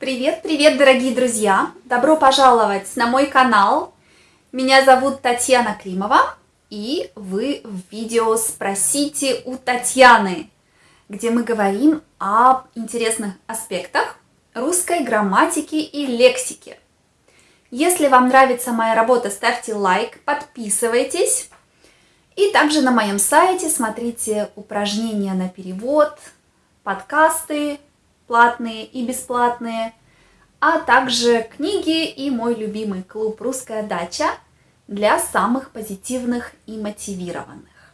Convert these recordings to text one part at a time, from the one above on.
Привет, привет, дорогие друзья! Добро пожаловать на мой канал. Меня зовут Татьяна Климова, и вы в видео «Спросите у Татьяны», где мы говорим об интересных аспектах русской грамматики и лексики. Если вам нравится моя работа, ставьте лайк, подписывайтесь. И также на моем сайте смотрите упражнения на перевод, подкасты платные и бесплатные, а также книги и мой любимый клуб «Русская дача» для самых позитивных и мотивированных.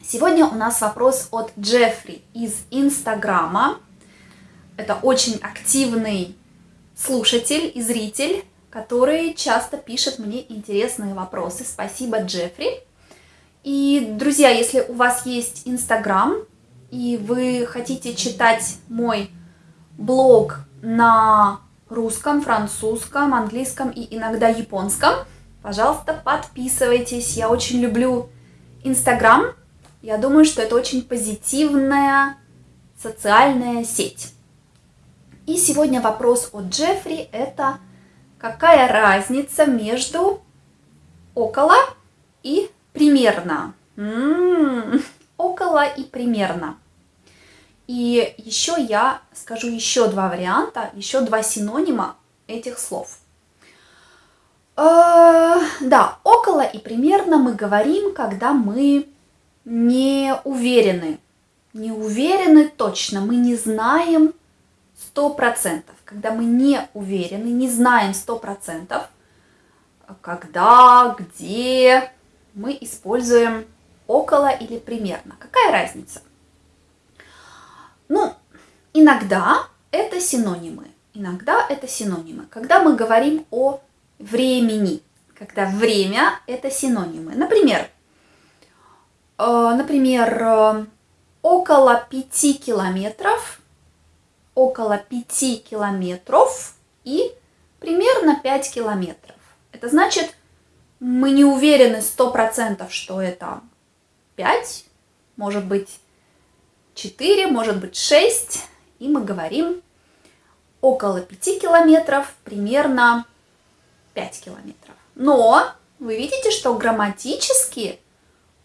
Сегодня у нас вопрос от Джеффри из Инстаграма. Это очень активный слушатель и зритель, который часто пишет мне интересные вопросы. Спасибо, Джеффри. И, друзья, если у вас есть Инстаграм, и вы хотите читать мой блог на русском, французском, английском и иногда японском, пожалуйста, подписывайтесь. Я очень люблю Инстаграм. Я думаю, что это очень позитивная социальная сеть. И сегодня вопрос от Джеффри – это какая разница между около и примерно. М-м-м, около и примерно. И еще я скажу еще два варианта, еще два синонима этих слов. Э, да, около и примерно мы говорим, когда мы не уверены. Не уверены точно, мы не знаем сто процентов. Когда мы не уверены, не знаем сто процентов, когда, где, мы используем около или примерно. Какая разница? Ну, иногда это синонимы. Иногда это синонимы. Когда мы говорим о времени, когда время это синонимы. Например, э, например, э, около 5 километров, около 5 километров и примерно 5 километров. Это значит, мы не уверены 100%, что это 5, может быть 4, может быть 6. И мы говорим около 5 километров, примерно 5 километров. Но вы видите, что грамматически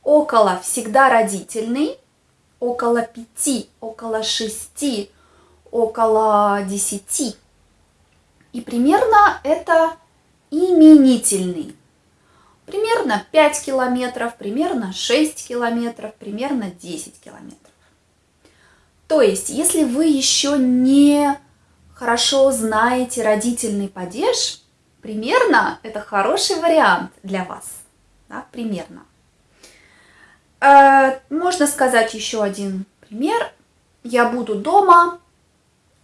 около всегда родительный, около 5, около 6, около 10. И примерно это именительный. Примерно 5 километров, примерно 6 километров, примерно 10 километров. То есть, если вы еще не хорошо знаете родительный падеж, примерно это хороший вариант для вас. Да, примерно. Э, можно сказать еще один пример. Я буду дома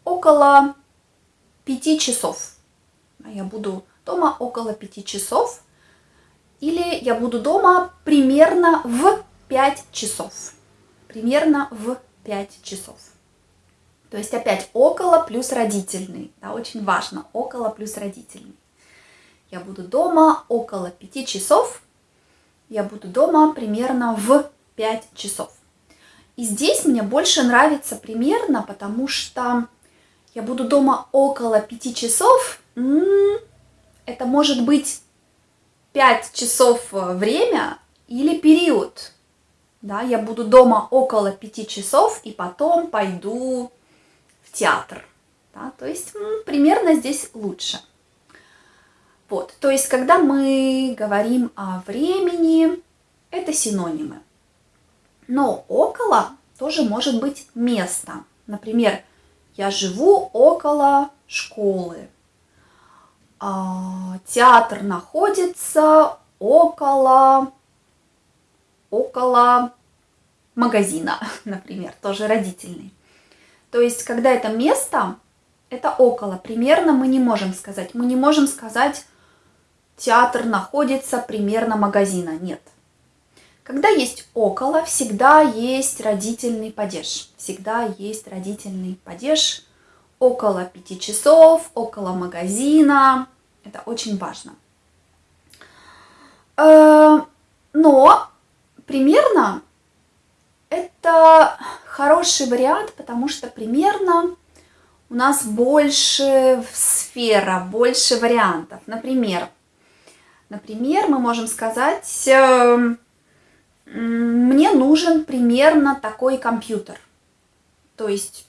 около 5 часов. Я буду дома около 5 часов. Или я буду дома примерно в 5 часов. Примерно в 5 часов. То есть опять около плюс родительный. Да, очень важно. Около плюс родительный. Я буду дома около 5 часов. Я буду дома примерно в 5 часов. И здесь мне больше нравится примерно, потому что я буду дома около 5 часов. Это может быть 5 часов э, время или период. Да, я буду дома около 5 часов и потом пойду в театр. Да, то есть примерно здесь лучше. Вот, то есть когда мы говорим о времени, это синонимы. Но около тоже может быть место. Например, я живу около школы. А, театр находится около, около магазина, например, тоже родительный. То есть, когда это место, это около. Примерно мы не можем сказать. Мы не можем сказать, театр находится примерно магазина. Нет. Когда есть около, всегда есть родительный падеж. Всегда есть родительный падеж около 5 часов, около магазина. Это очень важно. Э, но примерно это хороший вариант, потому что примерно у нас больше сфера, больше вариантов. Например, например, мы можем сказать, эм, мне нужен примерно такой компьютер. То есть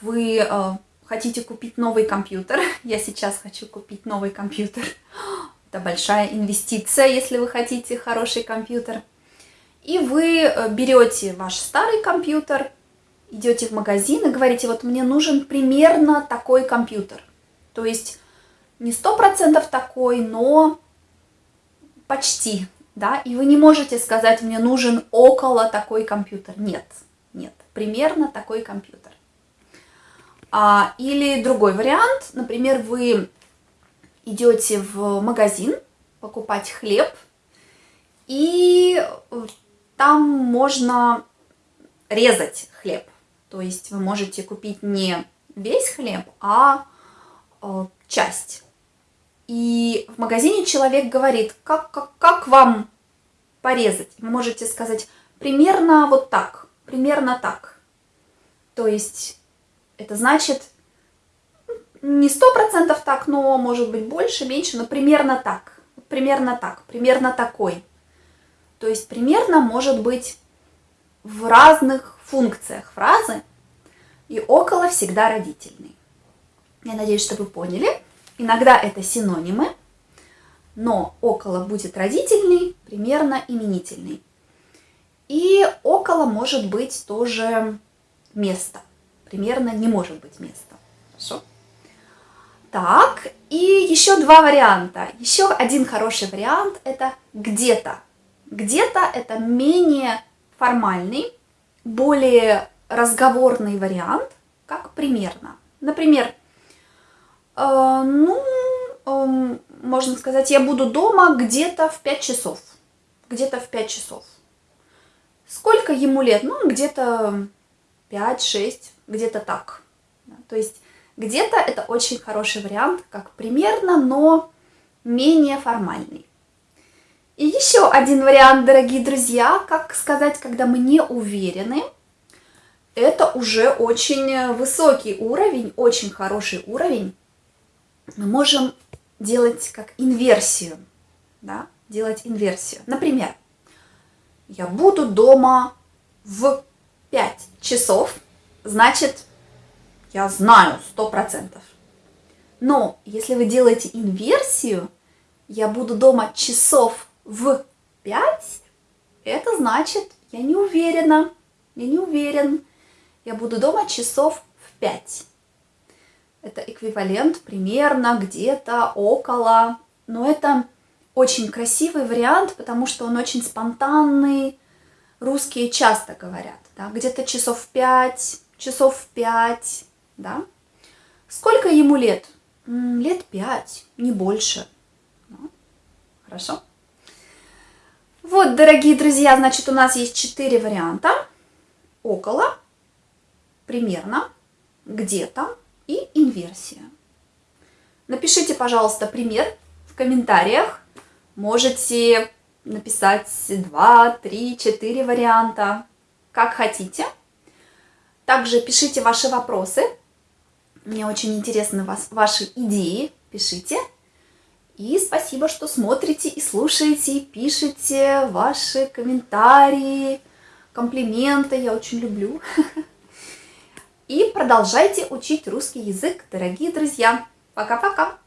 вы э, хотите купить новый компьютер. Я сейчас хочу купить новый компьютер. Это большая инвестиция, если вы хотите хороший компьютер. И вы э, берете ваш старый компьютер, идете в магазин и говорите, вот мне нужен примерно такой компьютер. То есть не сто процентов такой, но почти, да, и вы не можете сказать, мне нужен около такой компьютер. Нет, нет, примерно такой компьютер. А, или другой вариант, например, вы идете в магазин покупать хлеб, и там можно резать хлеб. То есть вы можете купить не весь хлеб, а э, часть. И в магазине человек говорит, как, как, как вам порезать? Вы можете сказать, примерно вот так, примерно так. То есть это значит не сто процентов так, но может быть больше, меньше, но примерно так, примерно так, примерно такой. То есть примерно может быть в разных функциях фразы, и около всегда родительный. Я надеюсь, что вы поняли. Иногда это синонимы, но около будет родительный, примерно именительный. И около может быть тоже место. Примерно не может быть места. Хорошо? Так, и еще два варианта. Еще один хороший вариант – это где-то. Где-то это менее формальный, более разговорный вариант, как примерно. Например, э, ну, э, можно сказать, я буду дома где-то в 5 часов. Где-то в 5 часов. Сколько ему лет? Ну, где-то 5-6, где-то так. То есть где-то это очень хороший вариант, как примерно, но менее формальный. И еще один вариант, дорогие друзья, как сказать, когда мы не уверены, это уже очень высокий уровень, очень хороший уровень. Мы можем делать как инверсию, да, делать инверсию. Например, я буду дома в 5 часов, значит, я знаю 100%. Но если вы делаете инверсию, я буду дома часов в 5, это значит, я не уверена, я не уверен. Я буду дома часов в 5. Это эквивалент примерно где-то около. Но это очень красивый вариант, потому что он очень спонтанный. Русские часто говорят, да, где-то часов в 5, часов в 5, да. Сколько ему лет? Лет 5, не больше. Хорошо. Вот, дорогие друзья, значит, у нас есть четыре варианта. Около, примерно, где-то и инверсия. Напишите, пожалуйста, пример в комментариях. Можете написать 2, 3, 4 варианта, как хотите. Также пишите ваши вопросы. Мне очень интересны вас, ваши идеи. Пишите. И спасибо, что смотрите и слушаете, пишите ваши комментарии, комплименты. Я очень люблю. И продолжайте учить русский язык, дорогие друзья. Пока-пока!